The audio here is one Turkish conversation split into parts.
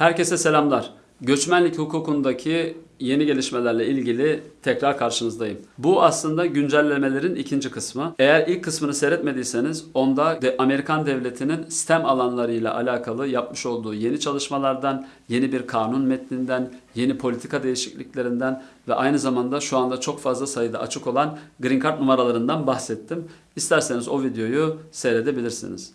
Herkese selamlar. Göçmenlik hukukundaki yeni gelişmelerle ilgili tekrar karşınızdayım. Bu aslında güncellemelerin ikinci kısmı. Eğer ilk kısmını seyretmediyseniz onda de Amerikan devletinin STEM alanlarıyla alakalı yapmış olduğu yeni çalışmalardan, yeni bir kanun metninden, yeni politika değişikliklerinden ve aynı zamanda şu anda çok fazla sayıda açık olan Green Card numaralarından bahsettim. İsterseniz o videoyu seyredebilirsiniz.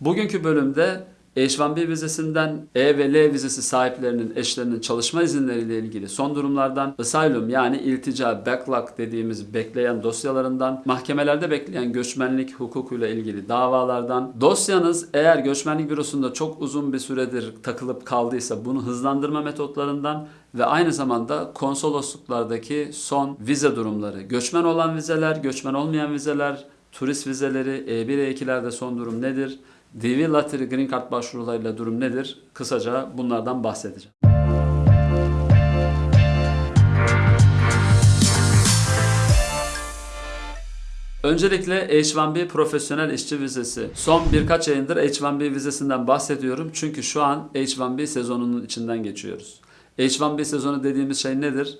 Bugünkü bölümde H-1B vizesinden E ve L vizesi sahiplerinin eşlerinin çalışma izinleriyle ilgili son durumlardan, asylum yani iltica, backlog dediğimiz bekleyen dosyalarından, mahkemelerde bekleyen göçmenlik hukukuyla ilgili davalardan, dosyanız eğer göçmenlik bürosunda çok uzun bir süredir takılıp kaldıysa bunu hızlandırma metotlarından ve aynı zamanda konsolosluklardaki son vize durumları, göçmen olan vizeler, göçmen olmayan vizeler, turist vizeleri, E1, E2'lerde son durum nedir? DV Lottery Green Card başvurularıyla durum nedir? Kısaca bunlardan bahsedeceğim. Öncelikle H-1B profesyonel işçi vizesi. Son birkaç ayındır H-1B vizesinden bahsediyorum. Çünkü şu an H-1B sezonunun içinden geçiyoruz. H-1B sezonu dediğimiz şey nedir?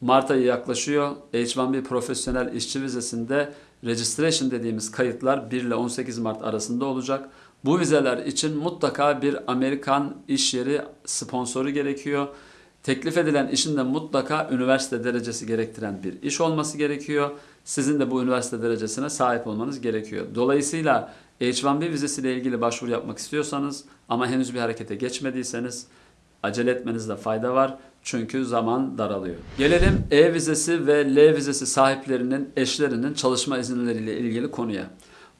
Mart ayı yaklaşıyor. H-1B profesyonel işçi vizesinde registration dediğimiz kayıtlar 1 ile 18 Mart arasında olacak. Bu vizeler için mutlaka bir Amerikan iş yeri sponsoru gerekiyor. Teklif edilen işin de mutlaka üniversite derecesi gerektiren bir iş olması gerekiyor. Sizin de bu üniversite derecesine sahip olmanız gerekiyor. Dolayısıyla H-1B vizesiyle ilgili başvuru yapmak istiyorsanız ama henüz bir harekete geçmediyseniz acele etmenizde fayda var. Çünkü zaman daralıyor. Gelelim E vizesi ve L vizesi sahiplerinin eşlerinin çalışma izinleriyle ilgili konuya.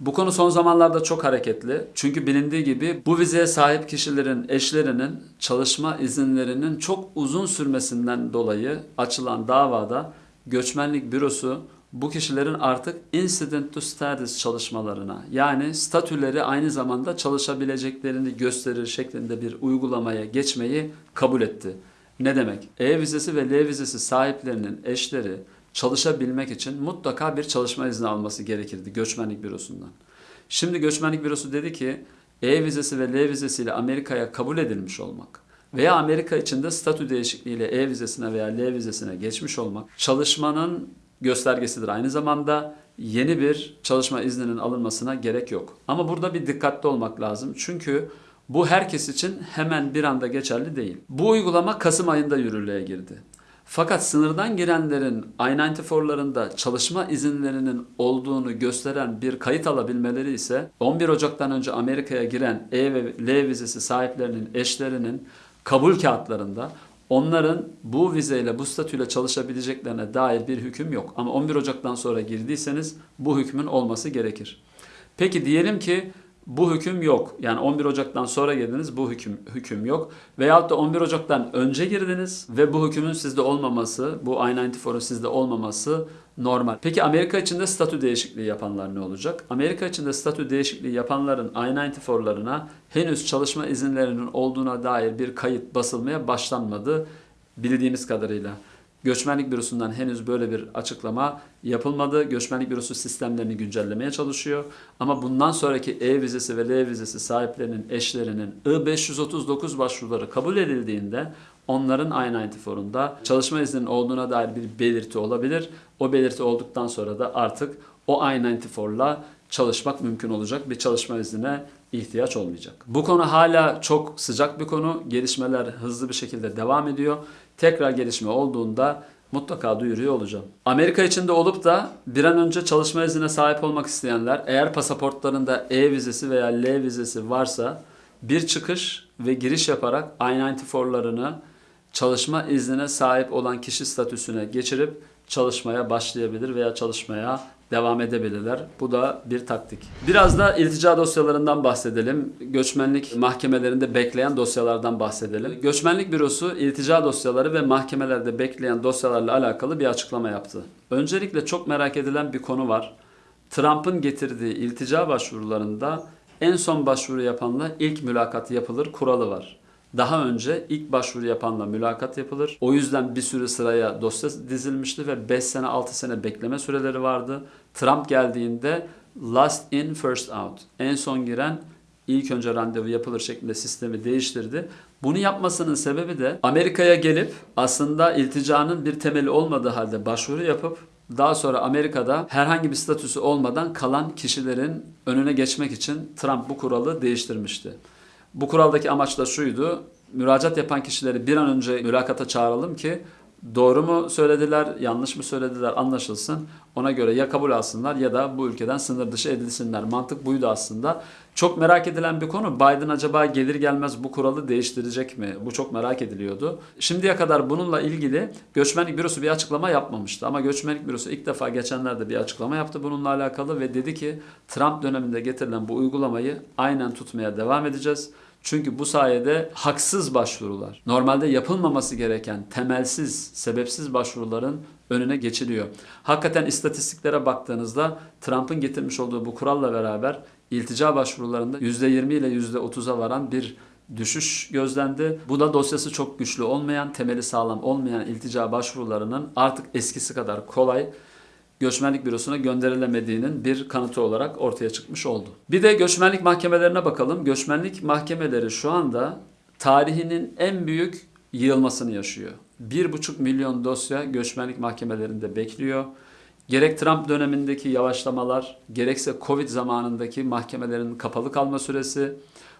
Bu konu son zamanlarda çok hareketli. Çünkü bilindiği gibi bu vizeye sahip kişilerin eşlerinin çalışma izinlerinin çok uzun sürmesinden dolayı açılan davada göçmenlik bürosu bu kişilerin artık incident to status çalışmalarına yani statüleri aynı zamanda çalışabileceklerini gösterir şeklinde bir uygulamaya geçmeyi kabul etti. Ne demek? E vizesi ve L vizesi sahiplerinin eşleri çalışabilmek için mutlaka bir çalışma izni alması gerekirdi göçmenlik bürosundan. Şimdi göçmenlik bürosu dedi ki E vizesi ve L vizesiyle Amerika'ya kabul edilmiş olmak veya Amerika içinde statü değişikliğiyle E vizesine veya L vizesine geçmiş olmak çalışmanın göstergesidir. Aynı zamanda yeni bir çalışma izninin alınmasına gerek yok. Ama burada bir dikkatli olmak lazım. Çünkü bu herkes için hemen bir anda geçerli değil. Bu uygulama Kasım ayında yürürlüğe girdi. Fakat sınırdan girenlerin I-94'larında çalışma izinlerinin olduğunu gösteren bir kayıt alabilmeleri ise 11 Ocak'tan önce Amerika'ya giren E ve L vizesi sahiplerinin eşlerinin kabul kağıtlarında onların bu vizeyle, bu statüyle çalışabileceklerine dair bir hüküm yok. Ama 11 Ocak'tan sonra girdiyseniz bu hükmün olması gerekir. Peki diyelim ki bu hüküm yok. Yani 11 Ocak'tan sonra girdiniz bu hüküm hüküm yok. Veyahut da 11 Ocak'tan önce girdiniz ve bu hükümün sizde olmaması, bu I-94'un sizde olmaması normal. Peki Amerika içinde statü değişikliği yapanlar ne olacak? Amerika içinde statü değişikliği yapanların I-94'larına henüz çalışma izinlerinin olduğuna dair bir kayıt basılmaya başlanmadı bildiğimiz kadarıyla. Göçmenlik Bürosu'ndan henüz böyle bir açıklama yapılmadı. Göçmenlik Bürosu sistemlerini güncellemeye çalışıyor. Ama bundan sonraki E vizesi ve L vizesi sahiplerinin eşlerinin I-539 başvuruları kabul edildiğinde onların I-94'unda çalışma izninin olduğuna dair bir belirti olabilir. O belirti olduktan sonra da artık o I-94'la çalışmak mümkün olacak. Bir çalışma iznine ihtiyaç olmayacak. Bu konu hala çok sıcak bir konu. Gelişmeler hızlı bir şekilde devam ediyor. Tekrar gelişme olduğunda mutlaka duyuruyor olacağım. Amerika içinde olup da bir an önce çalışma iznine sahip olmak isteyenler eğer pasaportlarında E vizesi veya L vizesi varsa bir çıkış ve giriş yaparak I-94'larını çalışma iznine sahip olan kişi statüsüne geçirip çalışmaya başlayabilir veya çalışmaya devam edebilirler. Bu da bir taktik. Biraz da iltica dosyalarından bahsedelim. Göçmenlik mahkemelerinde bekleyen dosyalardan bahsedelim. Göçmenlik bürosu iltica dosyaları ve mahkemelerde bekleyen dosyalarla alakalı bir açıklama yaptı. Öncelikle çok merak edilen bir konu var. Trump'ın getirdiği iltica başvurularında en son başvuru yapanla ilk mülakat yapılır kuralı var. Daha önce ilk başvuru yapanla mülakat yapılır. O yüzden bir sürü sıraya dosya dizilmişti ve 5 sene 6 sene bekleme süreleri vardı. Trump geldiğinde last in first out. En son giren ilk önce randevu yapılır şeklinde sistemi değiştirdi. Bunu yapmasının sebebi de Amerika'ya gelip aslında ilticanın bir temeli olmadığı halde başvuru yapıp daha sonra Amerika'da herhangi bir statüsü olmadan kalan kişilerin önüne geçmek için Trump bu kuralı değiştirmişti. Bu kuraldaki amaç da şuydu. Müracaat yapan kişileri bir an önce mülakata çağıralım ki doğru mu söylediler, yanlış mı söylediler anlaşılsın. Ona göre ya kabul alsınlar ya da bu ülkeden sınır dışı edilsinler. Mantık buydu aslında. Çok merak edilen bir konu. Biden acaba gelir gelmez bu kuralı değiştirecek mi? Bu çok merak ediliyordu. Şimdiye kadar bununla ilgili Göçmenlik Bürosu bir açıklama yapmamıştı. Ama Göçmenlik Bürosu ilk defa geçenlerde bir açıklama yaptı bununla alakalı ve dedi ki Trump döneminde getirilen bu uygulamayı aynen tutmaya devam edeceğiz. Çünkü bu sayede haksız başvurular, normalde yapılmaması gereken temelsiz, sebepsiz başvuruların önüne geçiliyor. Hakikaten istatistiklere baktığınızda Trump'ın getirmiş olduğu bu kuralla beraber iltica başvurularında %20 ile %30'a varan bir düşüş gözlendi. Bu da dosyası çok güçlü olmayan, temeli sağlam olmayan iltica başvurularının artık eskisi kadar kolay göçmenlik bürosuna gönderilemediğinin bir kanıtı olarak ortaya çıkmış oldu. Bir de göçmenlik mahkemelerine bakalım. Göçmenlik mahkemeleri şu anda tarihinin en büyük yığılmasını yaşıyor. 1,5 milyon dosya göçmenlik mahkemelerinde bekliyor. Gerek Trump dönemindeki yavaşlamalar, gerekse Covid zamanındaki mahkemelerin kapalı kalma süresi,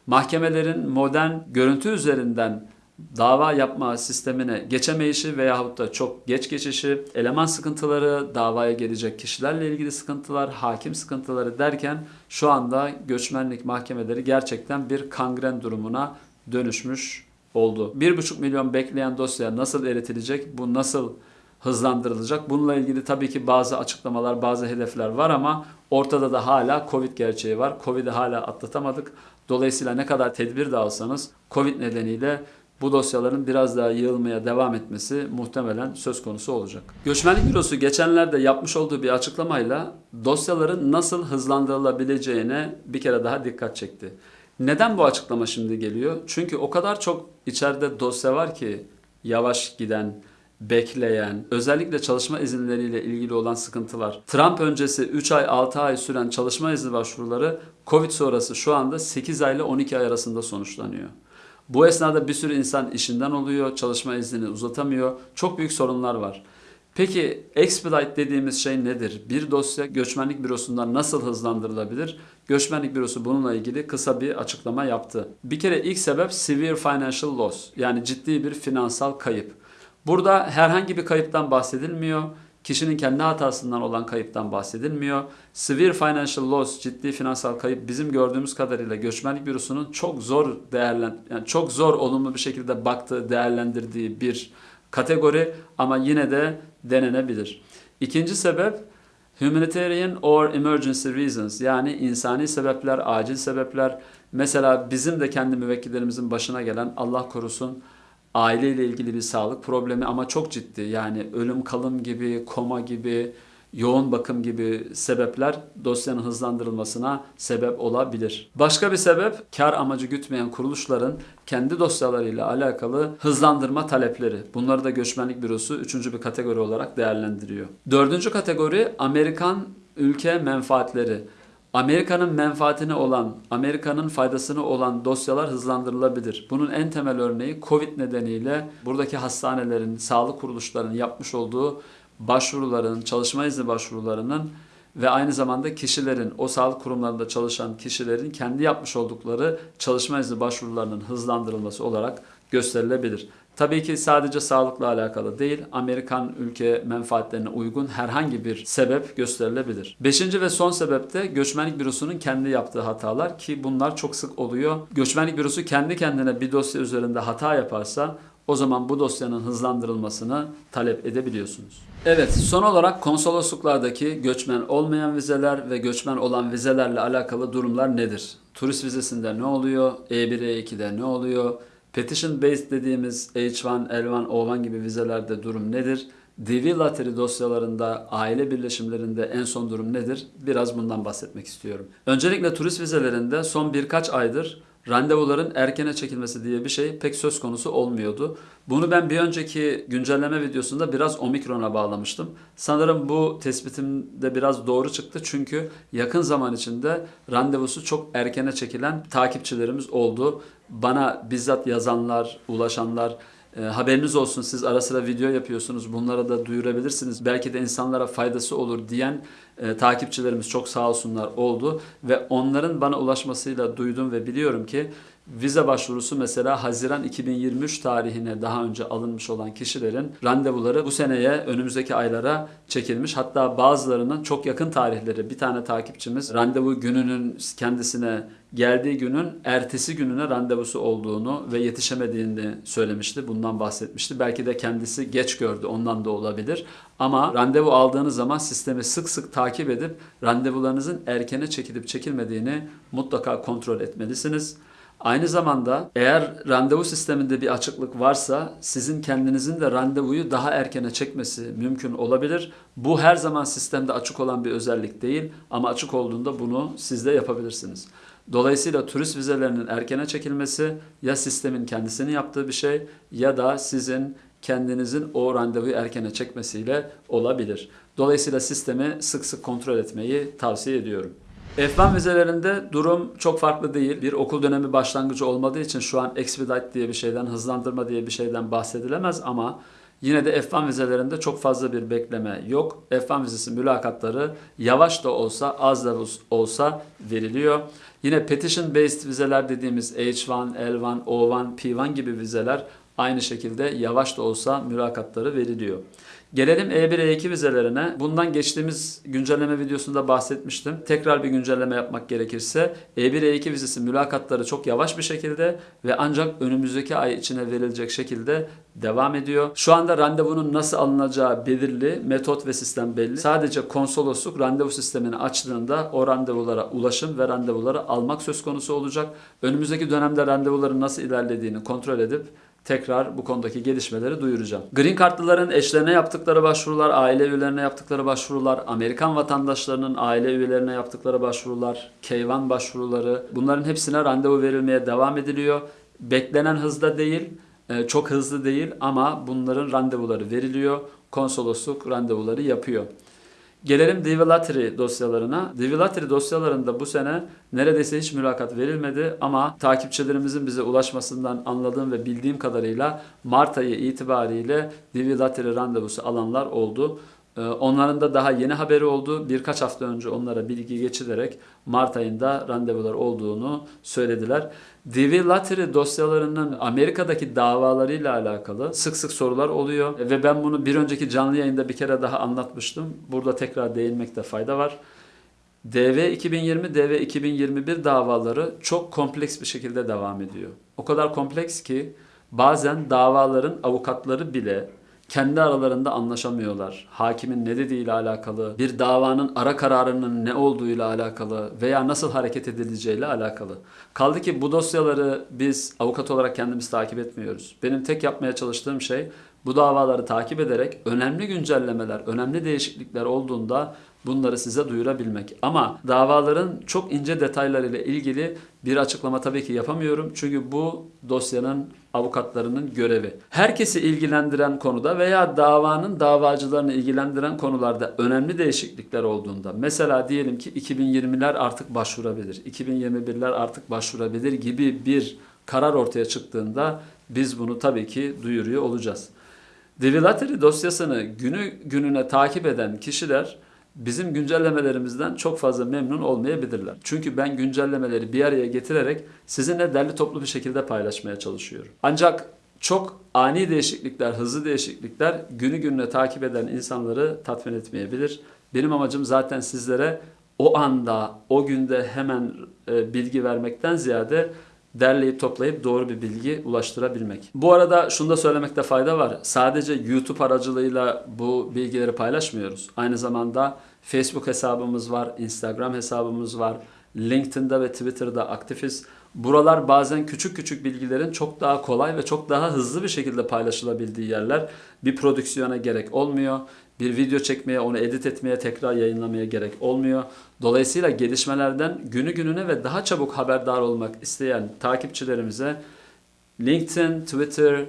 mahkemelerin modern görüntü üzerinden dava yapma sistemine geçemeyişi veyahut da çok geç geçişi, eleman sıkıntıları, davaya gelecek kişilerle ilgili sıkıntılar, hakim sıkıntıları derken şu anda göçmenlik mahkemeleri gerçekten bir kangren durumuna dönüşmüş oldu. 1,5 milyon bekleyen dosya nasıl eritilecek, bu nasıl hızlandırılacak? Bununla ilgili tabii ki bazı açıklamalar, bazı hedefler var ama ortada da hala Covid gerçeği var. Covid'i hala atlatamadık. Dolayısıyla ne kadar tedbir de alsanız Covid nedeniyle bu dosyaların biraz daha yığılmaya devam etmesi muhtemelen söz konusu olacak. Göçmenlik Bürosu geçenlerde yapmış olduğu bir açıklamayla dosyaların nasıl hızlandırılabileceğine bir kere daha dikkat çekti. Neden bu açıklama şimdi geliyor? Çünkü o kadar çok içeride dosya var ki yavaş giden, bekleyen, özellikle çalışma izinleriyle ilgili olan sıkıntılar. Trump öncesi 3 ay 6 ay süren çalışma izni başvuruları Covid sonrası şu anda 8 ay ile 12 ay arasında sonuçlanıyor. Bu esnada bir sürü insan işinden oluyor, çalışma iznini uzatamıyor. Çok büyük sorunlar var. Peki expedite dediğimiz şey nedir? Bir dosya göçmenlik bürosundan nasıl hızlandırılabilir? Göçmenlik bürosu bununla ilgili kısa bir açıklama yaptı. Bir kere ilk sebep severe financial loss yani ciddi bir finansal kayıp. Burada herhangi bir kayıptan bahsedilmiyor. Kişinin kendi hatasından olan kayıptan bahsedilmiyor. Severe financial loss, ciddi finansal kayıp bizim gördüğümüz kadarıyla göçmenlik bürosunun çok zor değerlen yani çok zor olumlu bir şekilde baktığı, değerlendirdiği bir kategori ama yine de denenebilir. İkinci sebep humanitarian or emergency reasons yani insani sebepler, acil sebepler. Mesela bizim de kendi müvekkillerimizin başına gelen Allah korusun aileyle ilgili bir sağlık problemi ama çok ciddi. Yani ölüm kalım gibi, koma gibi, yoğun bakım gibi sebepler dosyanın hızlandırılmasına sebep olabilir. Başka bir sebep kar amacı gütmeyen kuruluşların kendi dosyalarıyla alakalı hızlandırma talepleri. Bunları da göçmenlik bürosu üçüncü bir kategori olarak değerlendiriyor. Dördüncü kategori Amerikan ülke menfaatleri. Amerika'nın menfaatine olan, Amerika'nın faydasını olan dosyalar hızlandırılabilir. Bunun en temel örneği Covid nedeniyle buradaki hastanelerin, sağlık kuruluşlarının yapmış olduğu başvuruların, çalışma izni başvurularının ve aynı zamanda kişilerin, o sağlık kurumlarında çalışan kişilerin kendi yapmış oldukları çalışma izni başvurularının hızlandırılması olarak gösterilebilir. Tabii ki sadece sağlıkla alakalı değil, Amerikan ülke menfaatlerine uygun herhangi bir sebep gösterilebilir. Beşinci ve son sebep de göçmenlik bürosunun kendi yaptığı hatalar ki bunlar çok sık oluyor. Göçmenlik bürosu kendi kendine bir dosya üzerinde hata yaparsa o zaman bu dosyanın hızlandırılmasını talep edebiliyorsunuz. Evet, son olarak konsolosluklardaki göçmen olmayan vizeler ve göçmen olan vizelerle alakalı durumlar nedir? Turist vizesinde ne oluyor? E1, E2'de ne oluyor? Petition based dediğimiz H1, L1, O1 gibi vizelerde durum nedir? DV Lottery dosyalarında, aile birleşimlerinde en son durum nedir? Biraz bundan bahsetmek istiyorum. Öncelikle turist vizelerinde son birkaç aydır randevuların erkene çekilmesi diye bir şey pek söz konusu olmuyordu. Bunu ben bir önceki güncelleme videosunda biraz omikrona bağlamıştım. Sanırım bu tespitim de biraz doğru çıktı çünkü yakın zaman içinde randevusu çok erkene çekilen takipçilerimiz oldu. Bana bizzat yazanlar, ulaşanlar, e, haberiniz olsun siz ara sıra video yapıyorsunuz bunlara da duyurabilirsiniz. Belki de insanlara faydası olur diyen e, takipçilerimiz çok sağ olsunlar oldu. Ve onların bana ulaşmasıyla duydum ve biliyorum ki vize başvurusu mesela Haziran 2023 tarihine daha önce alınmış olan kişilerin randevuları bu seneye önümüzdeki aylara çekilmiş. Hatta bazılarının çok yakın tarihleri bir tane takipçimiz randevu gününün kendisine geldiği günün ertesi gününe randevusu olduğunu ve yetişemediğini söylemişti. Bundan bahsetmişti. Belki de kendisi geç gördü ondan da olabilir. Ama randevu aldığınız zaman sistemi sık sık takip edip randevularınızın erkene çekilip çekilmediğini mutlaka kontrol etmelisiniz. Aynı zamanda eğer randevu sisteminde bir açıklık varsa sizin kendinizin de randevuyu daha erkene çekmesi mümkün olabilir. Bu her zaman sistemde açık olan bir özellik değil ama açık olduğunda bunu siz de yapabilirsiniz. Dolayısıyla turist vizelerinin erkene çekilmesi ya sistemin kendisinin yaptığı bir şey ya da sizin kendinizin o randevuyu erkene çekmesiyle olabilir. Dolayısıyla sistemi sık sık kontrol etmeyi tavsiye ediyorum. F1 vizelerinde durum çok farklı değil. Bir okul dönemi başlangıcı olmadığı için şu an expedite diye bir şeyden, hızlandırma diye bir şeyden bahsedilemez ama yine de F1 vizelerinde çok fazla bir bekleme yok. F1 vizesi mülakatları yavaş da olsa, az da olsa veriliyor. Yine petition based vizeler dediğimiz H1, L1, O1, P1 gibi vizeler aynı şekilde yavaş da olsa mülakatları veriliyor. Gelelim E1 E2 vizelerine. Bundan geçtiğimiz güncelleme videosunda bahsetmiştim. Tekrar bir güncelleme yapmak gerekirse E1 E2 vizesi mülakatları çok yavaş bir şekilde ve ancak önümüzdeki ay içine verilecek şekilde devam ediyor. Şu anda randevunun nasıl alınacağı belirli, metot ve sistem belli. Sadece konsolosluk randevu sistemini açtığında o randevulara ulaşım ve randevuları almak söz konusu olacak. Önümüzdeki dönemde randevuların nasıl ilerlediğini kontrol edip tekrar bu konudaki gelişmeleri duyuracağım. Green kartlıların eşlerine yaptıkları başvurular, aile üyelerine yaptıkları başvurular, Amerikan vatandaşlarının aile üyelerine yaptıkları başvurular, K1 başvuruları bunların hepsine randevu verilmeye devam ediliyor. Beklenen hızda değil, e, çok hızlı değil ama bunların randevuları veriliyor. Konsolosluk randevuları yapıyor. Gelelim Divilatry dosyalarına. Divilatry dosyalarında bu sene neredeyse hiç mülakat verilmedi ama takipçilerimizin bize ulaşmasından anladığım ve bildiğim kadarıyla Mart ayı itibariyle Divilatry randevusu alanlar oldu. Ee, onların da daha yeni haberi oldu. Birkaç hafta önce onlara bilgi geçilerek Mart ayında randevular olduğunu söylediler. DV Lottery dosyalarının Amerika'daki davalarıyla alakalı sık sık sorular oluyor ve ben bunu bir önceki canlı yayında bir kere daha anlatmıştım. Burada tekrar değinmekte fayda var. DV 2020, DV 2021 davaları çok kompleks bir şekilde devam ediyor. O kadar kompleks ki bazen davaların avukatları bile kendi aralarında anlaşamıyorlar. Hakimin ne dediğiyle alakalı, bir davanın ara kararının ne olduğuyla alakalı veya nasıl hareket edileceğiyle alakalı. Kaldı ki bu dosyaları biz avukat olarak kendimiz takip etmiyoruz. Benim tek yapmaya çalıştığım şey bu davaları takip ederek önemli güncellemeler, önemli değişiklikler olduğunda bunları size duyurabilmek. Ama davaların çok ince detaylarıyla ilgili bir açıklama tabii ki yapamıyorum. Çünkü bu dosyanın avukatlarının görevi. Herkesi ilgilendiren konuda veya davanın davacılarını ilgilendiren konularda önemli değişiklikler olduğunda mesela diyelim ki 2020'ler artık başvurabilir, 2021'ler artık başvurabilir gibi bir karar ortaya çıktığında biz bunu tabii ki duyuruyor olacağız. Devilateri dosyasını günü gününe takip eden kişiler bizim güncellemelerimizden çok fazla memnun olmayabilirler. Çünkü ben güncellemeleri bir araya getirerek sizinle derli toplu bir şekilde paylaşmaya çalışıyorum. Ancak çok ani değişiklikler, hızlı değişiklikler günü gününe takip eden insanları tatmin etmeyebilir. Benim amacım zaten sizlere o anda, o günde hemen e, bilgi vermekten ziyade derleyip toplayıp doğru bir bilgi ulaştırabilmek. Bu arada şunu da söylemekte fayda var. Sadece YouTube aracılığıyla bu bilgileri paylaşmıyoruz. Aynı zamanda Facebook hesabımız var, Instagram hesabımız var, LinkedIn'da ve Twitter'da aktifiz. Buralar bazen küçük küçük bilgilerin çok daha kolay ve çok daha hızlı bir şekilde paylaşılabildiği yerler. Bir prodüksiyona gerek olmuyor. Bir video çekmeye, onu edit etmeye, tekrar yayınlamaya gerek olmuyor. Dolayısıyla gelişmelerden günü gününe ve daha çabuk haberdar olmak isteyen takipçilerimize LinkedIn, Twitter,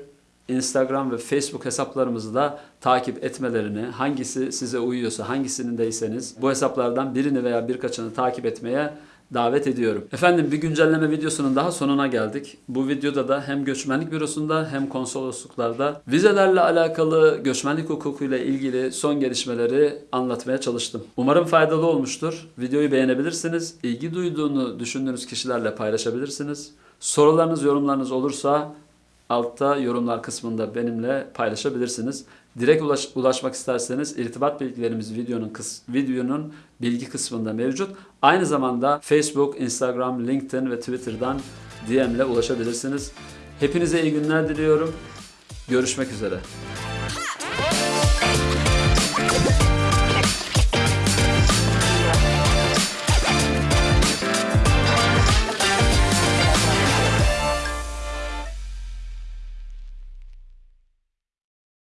Instagram ve Facebook hesaplarımızı da takip etmelerini, hangisi size uyuyorsa, hangisindeyseniz bu hesaplardan birini veya birkaçını takip etmeye davet ediyorum. Efendim bir güncelleme videosunun daha sonuna geldik. Bu videoda da hem göçmenlik bürosunda hem konsolosluklarda vizelerle alakalı göçmenlik hukukuyla ilgili son gelişmeleri anlatmaya çalıştım. Umarım faydalı olmuştur. Videoyu beğenebilirsiniz. İlgi duyduğunu düşündüğünüz kişilerle paylaşabilirsiniz. Sorularınız, yorumlarınız olursa altta yorumlar kısmında benimle paylaşabilirsiniz. Direkt ulaş, ulaşmak isterseniz irtibat bilgilerimiz videonun kıs, videonun bilgi kısmında mevcut. Aynı zamanda Facebook, Instagram, LinkedIn ve Twitter'dan DM ile ulaşabilirsiniz. Hepinize iyi günler diliyorum. Görüşmek üzere.